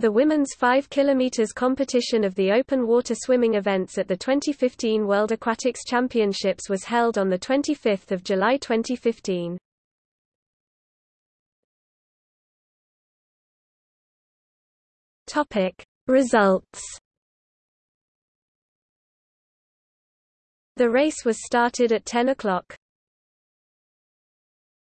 The women's 5 km competition of the open water swimming events at the 2015 World Aquatics Championships was held on 25 July 2015. Results The race was started at 10 o'clock.